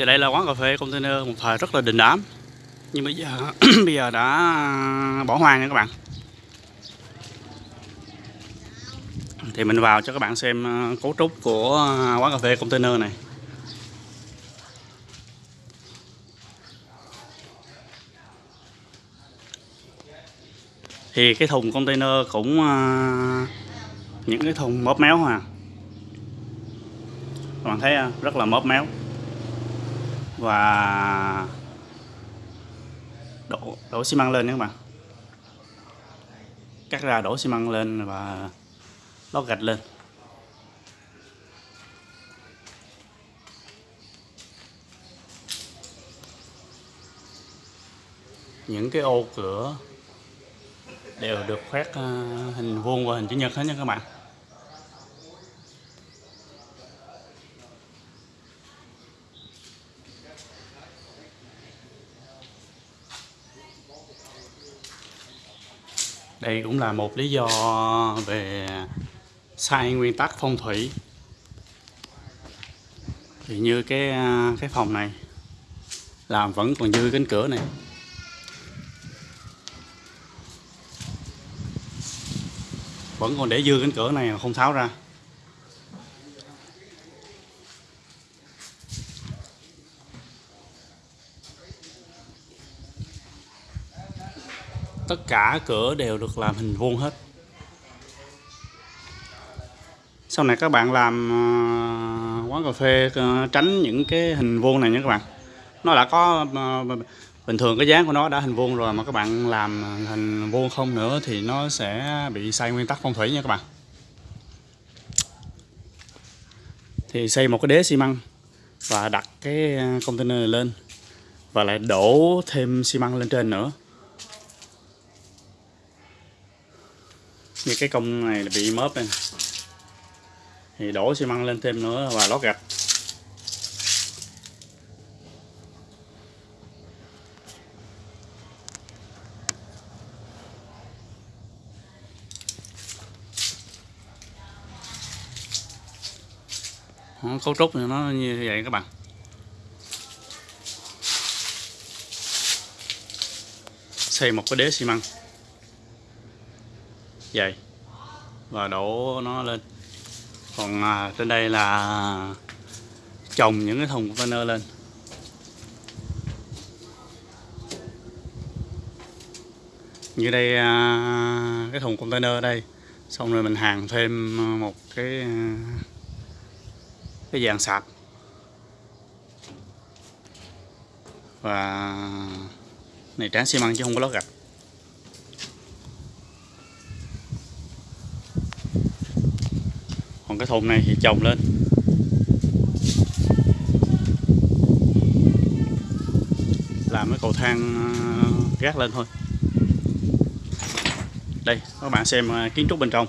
thì đây là quán cà phê container, một thời rất là đình đám. Nhưng bây giờ bây giờ đã bỏ hoang nha các bạn. Thì mình vào cho các bạn xem ờ, cấu trúc của ờ, quán cà phê container này. Thì cái thùng container cũng ờ, những cái thùng móp méo à. Các bạn thấy rất là móp méo và đổ đổ xi măng lên nha các bạn. Cắt ra đổ xi măng lên và lót gạch lên. Những cái ô cửa đều được khoét ờ, hình vuông và hình chữ nhật hết nha các bạn. Thì cũng là một lý do về sai nguyên tắc phong thủy. Thì như cái cái phòng này làm vẫn còn dư cánh cửa này. Vẫn còn để dư cánh cửa này mà không tháo ra. Tất cả cửa đều được làm hình vuông hết. Sau này các bạn làm ờ, quán cà phê ờ, tránh những cái hình vuông này nha các bạn. Nó đã có ờ, bình thường cái dáng của nó đã hình vuông rồi mà các bạn làm hình vuông không nữa thì nó sẽ bị sai nguyên tắc phong thủy nha các bạn. Thì xây một cái đế xi măng và đặt cái container này lên và lại đổ thêm xi măng lên trên nữa. Như cái công này là bị mớp này thì đổ xi măng lên thêm nữa và lót gạch. Đó, cấu trúc thì nó như vậy các bạn. Xây một cái đế xi măng dày và đổ nó lên. Còn à, trên đây là trồng những cái thùng container lên. Như đây à, cái thùng container ở đây. Xong rồi mình hàng thêm một cái à, cái dàn sạc. Và này tráng xi măng chứ không có lót gạch. Cái thùng này thì trồng lên. Làm cái cầu thang ờ, gác lên thôi. Đây, các bạn xem ờ, kiến trúc bên trong.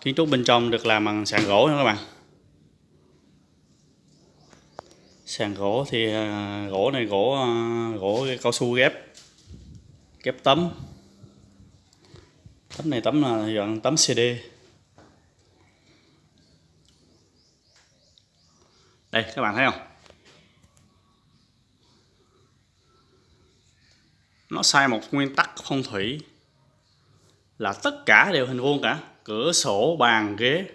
Kiến trúc bên trong được làm bằng sàn gỗ nha các bạn. Sàn gỗ thì ờ, gỗ này gỗ gỗ cao su ghép ghép tấm tấm này tấm là dạng tấm CD đây, các bạn thấy không? Nó sai một nguyên tắc phong thủy là tất cả đều hình vuông cả. Cửa sổ, bàn, ghế.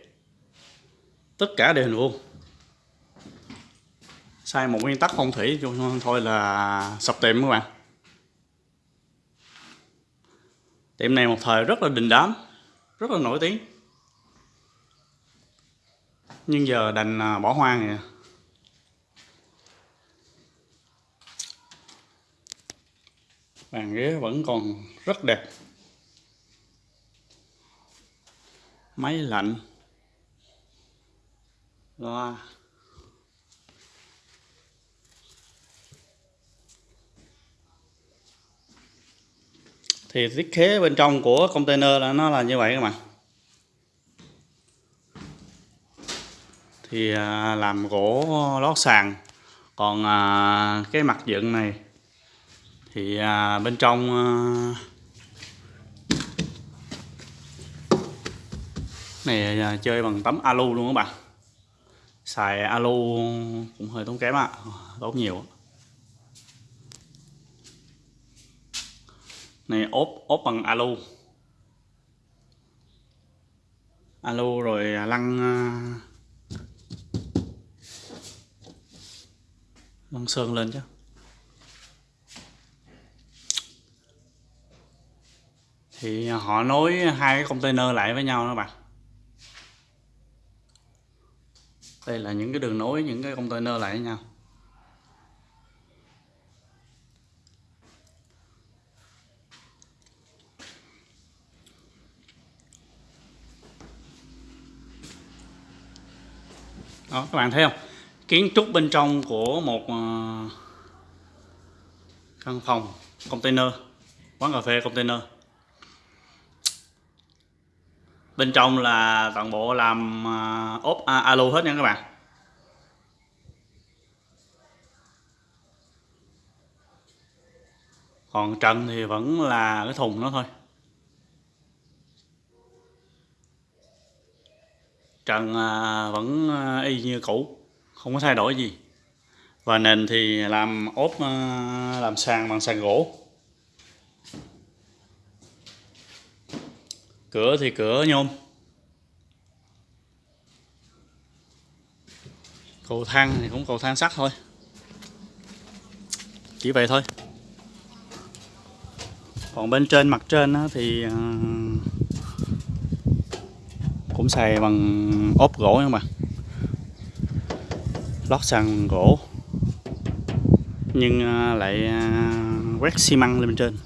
Tất cả đều hình vuông. Sai một nguyên tắc phong thủy thôi là sập tiệm các bạn. Tiệm này một thời rất là đình đám, rất là nổi tiếng. Nhưng giờ đành à, bỏ hoang rồi à. bàn ghế vẫn còn rất đẹp. Máy lạnh. Loa. Thì thiết kế bên trong của container là nó là như vậy các bạn. Thì à, làm gỗ lót sàn. Còn à, cái mặt dựng này thì à, bên trong này chơi bằng tấm alu luôn các bạn. Xài alu cũng hơi tốn kém á tốn nhiều này, ốp ốp bằng alu alu rồi lăn lăng à, lăn sơn lên chứ. Thì à, họ nối hai cái container lại với nhau đó bạn. Đây là những cái đường nối, những cái container lại với nhau. Đó các bạn thấy không? Kiến trúc bên trong của một ờ, căn phòng container quán cà phê container. Bên trong là toàn bộ làm ờ, ốp à, hết nha các bạn. Còn trần thì vẫn là cái thùng nó thôi. Trần à, vẫn à, y như cũ, không có thay đổi gì. Và nền thì làm ốp à, làm sàn bằng sàn gỗ. Cửa thì cửa nhôm. Cầu thang thì cũng cầu thang sắt thôi. Chỉ vậy thôi. Còn bên trên, mặt trên thì cũng xài bằng ốp gỗ nha bạn. Lót sàn gỗ. Nhưng à, lại à, quét xi măng lên bên trên.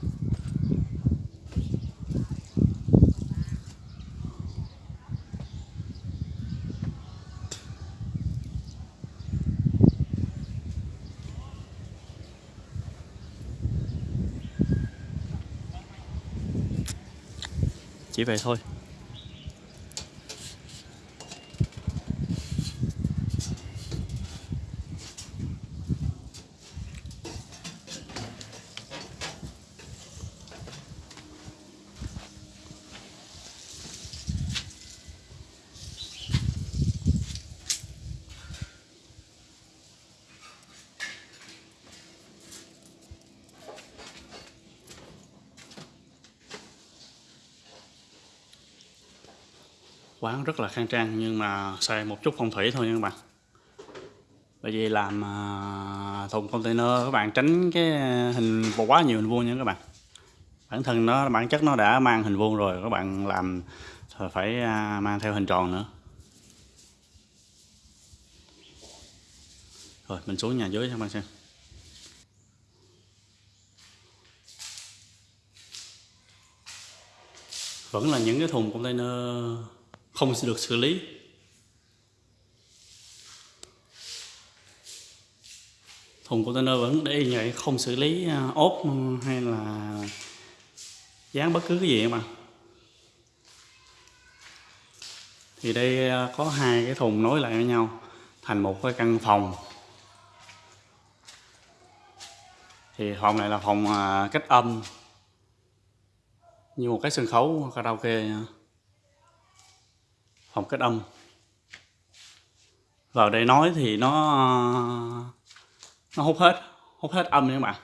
Chỉ vậy thôi. Quán rất là khang trang, nhưng mà xài một chút phong thủy thôi nha các bạn. Bởi vì làm à, thùng container các bạn tránh cái hình quá nhiều hình vuông nha các bạn. Bản thân nó, bản chất nó đã mang hình vuông rồi, các bạn làm phải à, mang theo hình tròn nữa. Rồi, mình xuống nhà dưới cho các bạn xem. Vẫn là những cái thùng container không được xử lý. Thùng container vẫn để như vậy, không xử lý à, ốp hay là dán bất cứ cái gì mà thì đây à, có hai cái thùng nối lại với nhau thành một cái căn phòng. Thì phòng này là phòng à, cách âm như một cái sân khấu karaoke nha phòng cách âm vào đây nói thì nó nó hút hết hút hết âm nha các bạn.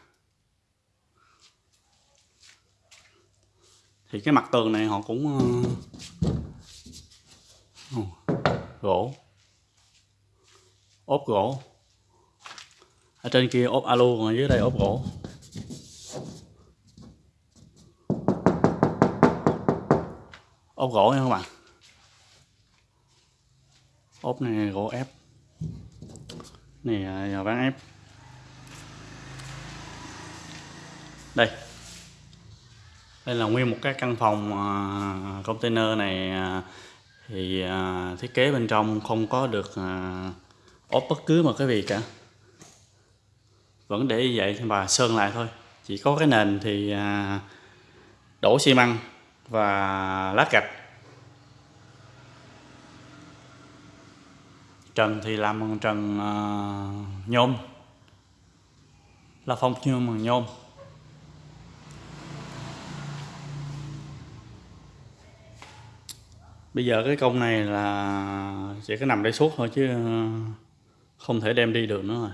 Thì cái mặt tường này họ cũng uh, gỗ. Ốp gỗ. Ở trên kia ốp alu còn ở dưới đây ốp gỗ. Ốp gỗ nha các bạn ốp này gỗ ép. Này là ván ép. Đây. Đây là nguyên một cái căn phòng à, container này à, thì à, thiết kế bên trong không có được ốp bất cứ một cái gì cả. Vẫn để như vậy và sơn lại thôi. Chỉ có cái nền thì đổ xi măng và lát gạch. Trần thì làm bằng trần uh, nhôm. Là phong nhôm bằng nhôm. Bây giờ cái công này là chỉ có nằm đây suốt thôi chứ không thể đem đi được nữa rồi.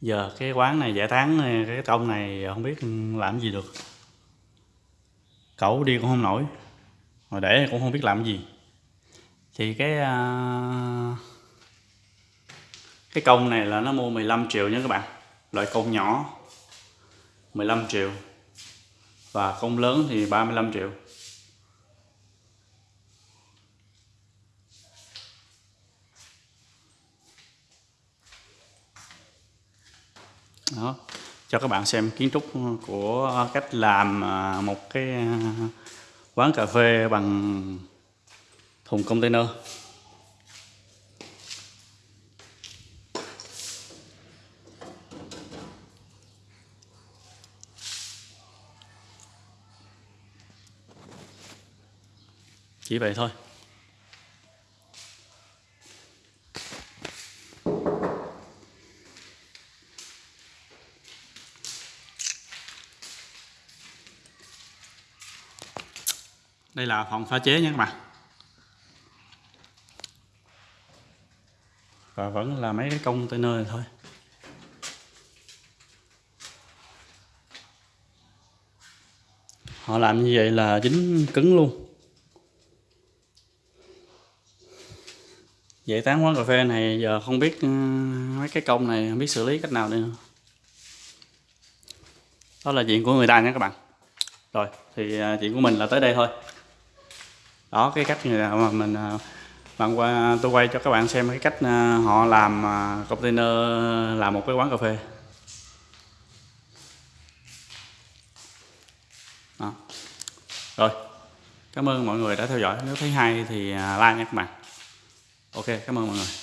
Giờ cái quán này giải tán này, cái công này không biết làm gì được. Cậu đi cũng không nổi. Mà để cũng không biết làm gì thì cái uh, cái công này là nó mua 15 triệu nha các bạn. Loại công nhỏ 15 triệu. Và công lớn thì 35 triệu. Đó. Cho các bạn xem kiến trúc của cách làm à, một cái à, quán cà phê bằng thùng container. Chỉ vậy thôi. Đây là phòng pha chế nha các bạn. Và vẫn là mấy cái container này thôi. Họ làm như vậy là dính cứng luôn. Vậy tán quán cà phê này giờ không biết ừ, mấy cái công này không biết xử lý cách nào đây nữa. Đó là chuyện của người ta nha các bạn. Rồi, thì à, chuyện của mình là tới đây thôi. Đó, cái cách mà mình à, bạn qua, tôi quay cho các bạn xem cái cách à, họ làm à, container, làm một cái quán cà phê. Đó. rồi. Cảm ơn mọi người đã theo dõi. Nếu thấy hay thì à, like nha các bạn. Ok, cảm ơn mọi người.